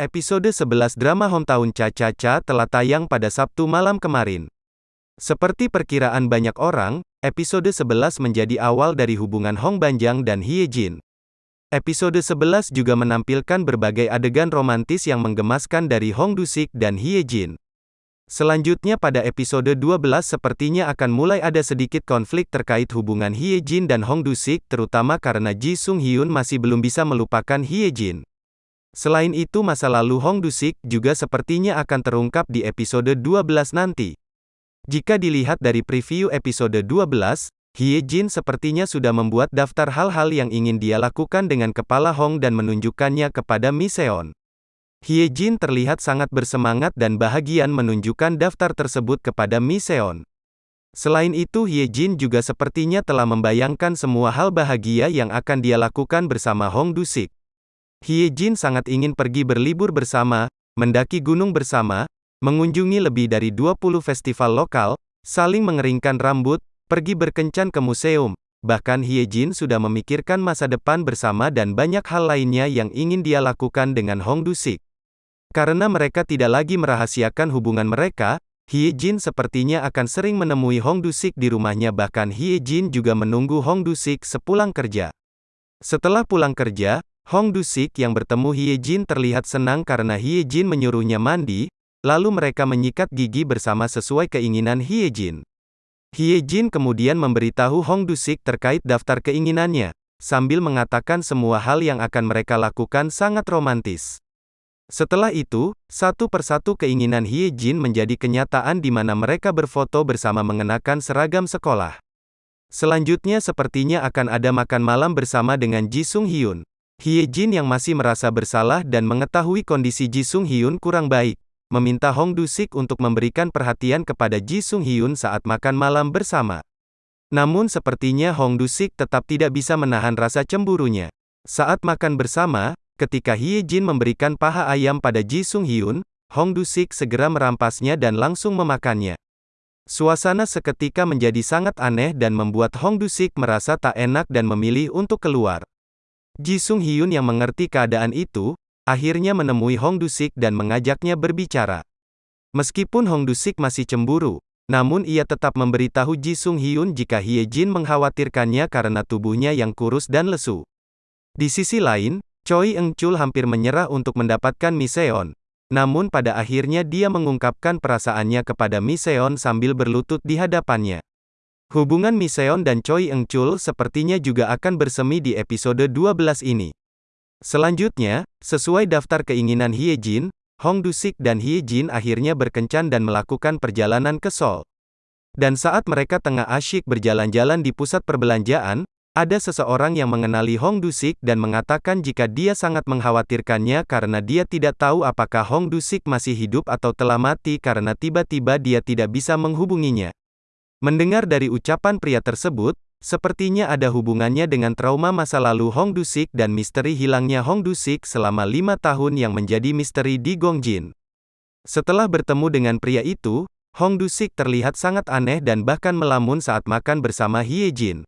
Episode 11 drama Hometown Cha-Cha-Cha telah tayang pada Sabtu malam kemarin. Seperti perkiraan banyak orang, episode 11 menjadi awal dari hubungan Hong Banjang dan Hye Jin. Episode 11 juga menampilkan berbagai adegan romantis yang menggemaskan dari Hong Dusik dan Hye Jin. Selanjutnya pada episode 12 sepertinya akan mulai ada sedikit konflik terkait hubungan Hye Jin dan Hong Dusik terutama karena Ji Sung Hyun masih belum bisa melupakan Hye Jin. Selain itu masa lalu Hong Dusik juga sepertinya akan terungkap di episode 12 nanti. Jika dilihat dari preview episode 12, Hye Jin sepertinya sudah membuat daftar hal-hal yang ingin dia lakukan dengan kepala Hong dan menunjukkannya kepada Mi Seon. Hye Jin terlihat sangat bersemangat dan bahagian menunjukkan daftar tersebut kepada Mi Seon. Selain itu Hye Jin juga sepertinya telah membayangkan semua hal bahagia yang akan dia lakukan bersama Hong Dusik. Hye Jin sangat ingin pergi berlibur bersama, mendaki gunung bersama, mengunjungi lebih dari 20 festival lokal, saling mengeringkan rambut, pergi berkencan ke museum, bahkan Hye Jin sudah memikirkan masa depan bersama dan banyak hal lainnya yang ingin dia lakukan dengan Hong Dusik. Karena mereka tidak lagi merahasiakan hubungan mereka, Hye Jin sepertinya akan sering menemui Hong Dusik di rumahnya bahkan Hye Jin juga menunggu Hong Dusik sepulang kerja. Setelah pulang kerja, Hong Dusik yang bertemu Hye Jin terlihat senang karena Hye Jin menyuruhnya mandi, lalu mereka menyikat gigi bersama sesuai keinginan Hye Jin. Hye Jin kemudian memberitahu Hong Dusik terkait daftar keinginannya, sambil mengatakan semua hal yang akan mereka lakukan sangat romantis. Setelah itu, satu persatu keinginan Hye Jin menjadi kenyataan di mana mereka berfoto bersama mengenakan seragam sekolah. Selanjutnya sepertinya akan ada makan malam bersama dengan Ji Sung Hyun. Hye Jin yang masih merasa bersalah dan mengetahui kondisi Ji Sung Hyun kurang baik, meminta Hong Du-sik untuk memberikan perhatian kepada Ji Sung Hyun saat makan malam bersama. Namun sepertinya Hong Du-sik tetap tidak bisa menahan rasa cemburunya. Saat makan bersama, ketika Hye Jin memberikan paha ayam pada Ji Sung Hyun, Hong Du-sik segera merampasnya dan langsung memakannya. Suasana seketika menjadi sangat aneh dan membuat Hong Du-sik merasa tak enak dan memilih untuk keluar. Ji Sung Hyun yang mengerti keadaan itu, akhirnya menemui Hong Dusik dan mengajaknya berbicara. Meskipun Hong Dusik masih cemburu, namun ia tetap memberitahu Ji Sung Hyun jika Hye Jin mengkhawatirkannya karena tubuhnya yang kurus dan lesu. Di sisi lain, Choi Eng Chul hampir menyerah untuk mendapatkan Miseon. Namun pada akhirnya dia mengungkapkan perasaannya kepada Miseon sambil berlutut di hadapannya. Hubungan Miseon dan Choi Eng Chul sepertinya juga akan bersemi di episode 12 ini. Selanjutnya, sesuai daftar keinginan Hye Jin, Hong Dusik dan Hye Jin akhirnya berkencan dan melakukan perjalanan ke Seoul. Dan saat mereka tengah asyik berjalan-jalan di pusat perbelanjaan, ada seseorang yang mengenali Hong Dusik dan mengatakan jika dia sangat mengkhawatirkannya karena dia tidak tahu apakah Hong Dusik masih hidup atau telah mati karena tiba-tiba dia tidak bisa menghubunginya. Mendengar dari ucapan pria tersebut, sepertinya ada hubungannya dengan trauma masa lalu Hong Dusik dan misteri hilangnya Hong Dusik selama lima tahun yang menjadi misteri di Gongjin. Setelah bertemu dengan pria itu, Hong Dusik terlihat sangat aneh dan bahkan melamun saat makan bersama Hye Jin.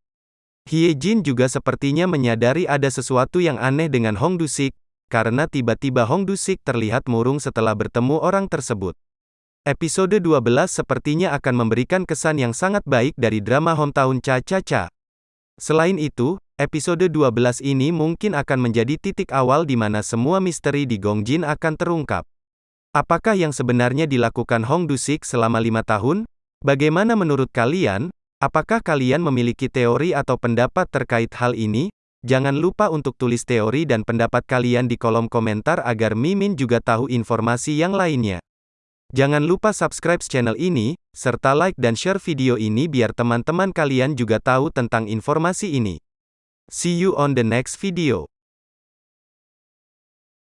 Hye Jin juga sepertinya menyadari ada sesuatu yang aneh dengan Hong Dusik, karena tiba-tiba Hong Dusik terlihat murung setelah bertemu orang tersebut. Episode 12 sepertinya akan memberikan kesan yang sangat baik dari drama Hometown Cha-Cha-Cha. Selain itu, episode 12 ini mungkin akan menjadi titik awal di mana semua misteri di Gongjin akan terungkap. Apakah yang sebenarnya dilakukan Hong Dusik selama lima tahun? Bagaimana menurut kalian? Apakah kalian memiliki teori atau pendapat terkait hal ini? Jangan lupa untuk tulis teori dan pendapat kalian di kolom komentar agar Mimin juga tahu informasi yang lainnya. Jangan lupa subscribe channel ini, serta like dan share video ini biar teman-teman kalian juga tahu tentang informasi ini. See you on the next video.